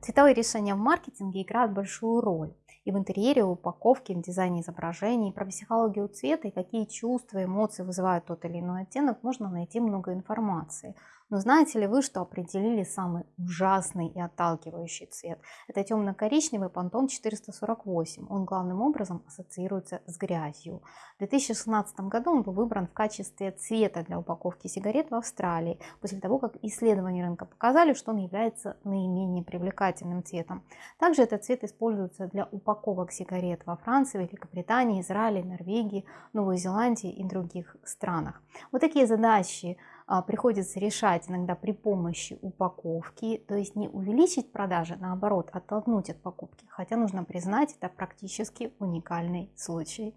Цветовые решения в маркетинге играют большую роль и в интерьере, в упаковке, в дизайне изображений. Про психологию цвета и какие чувства, эмоции вызывают тот или иной оттенок можно найти много информации. Но знаете ли вы, что определили самый ужасный и отталкивающий цвет? Это темно-коричневый Pantone 448. Он главным образом ассоциируется с грязью. В 2016 году он был выбран в качестве цвета для упаковки сигарет в Австралии, после того, как исследования рынка показали, что он является наименее привлекательным цветом. Также этот цвет используется для упаковок сигарет во Франции, Великобритании, Израиле, Норвегии, Новой Зеландии и других странах. Вот такие задачи а, приходится решать иногда при помощи упаковки, то есть не увеличить продажи, наоборот, оттолкнуть от покупки. Хотя нужно признать, это практически уникальный случай.